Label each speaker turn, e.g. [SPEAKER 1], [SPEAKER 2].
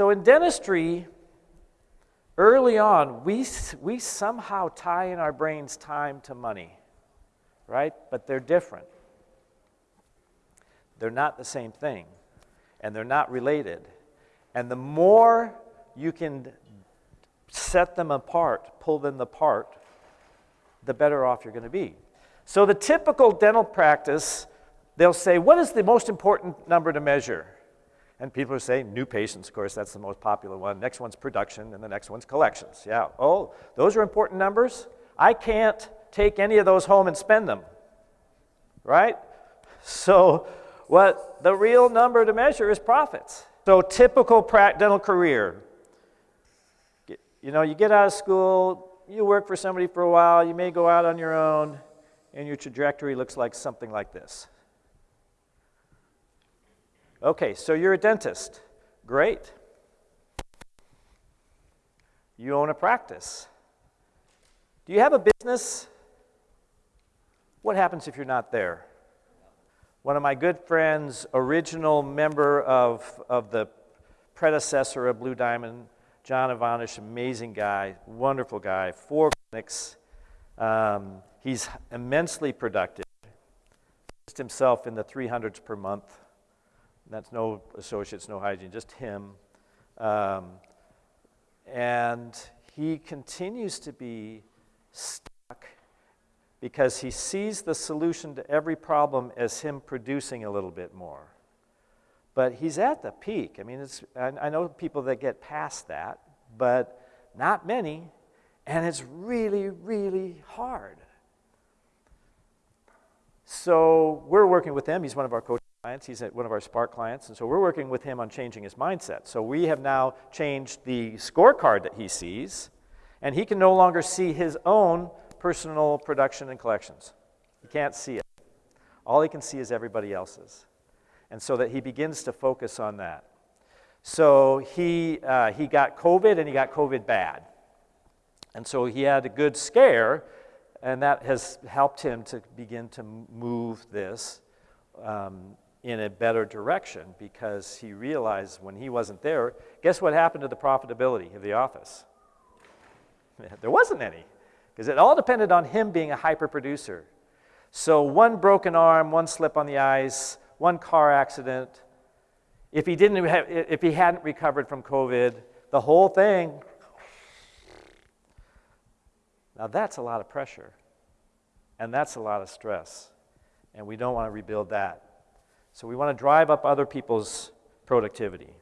[SPEAKER 1] So in dentistry, early on, we, we somehow tie in our brains time to money, right? But they're different. They're not the same thing, and they're not related. And the more you can set them apart, pull them apart, the better off you're going to be. So the typical dental practice, they'll say, what is the most important number to measure? And people are saying new patients, of course, that's the most popular one. Next one's production, and the next one's collections. Yeah, oh, those are important numbers. I can't take any of those home and spend them, right? So what the real number to measure is profits. So typical dental career. You know, you get out of school, you work for somebody for a while, you may go out on your own, and your trajectory looks like something like this. Okay, so you're a dentist. Great. You own a practice. Do you have a business? What happens if you're not there? one of my good friends, original member of, of the predecessor of Blue Diamond, John Ivanish, amazing guy, wonderful guy, four clinics. Um, he's immensely productive. Just himself in the 300s per month. That's no associates, no hygiene, just him. Um, and he continues to be stuck because he sees the solution to every problem as him producing a little bit more. But he's at the peak. I mean, it's, I, I know people that get past that, but not many, and it's really, really hard. So we're working with him. He's one of our coaching clients. He's one of our Spark clients. And so we're working with him on changing his mindset. So we have now changed the scorecard that he sees, and he can no longer see his own personal production and collections. He can't see it. All he can see is everybody else's. And so that he begins to focus on that. So he, uh, he got COVID and he got COVID bad. And so he had a good scare, and that has helped him to begin to move this um, in a better direction because he realized when he wasn't there, guess what happened to the profitability of the office? There wasn't any because it all depended on him being a hyper producer. So one broken arm, one slip on the ice, one car accident. If he didn't have, if he hadn't recovered from COVID, the whole thing. Now that's a lot of pressure, and that's a lot of stress, and we don't want to rebuild that. So we want to drive up other people's productivity.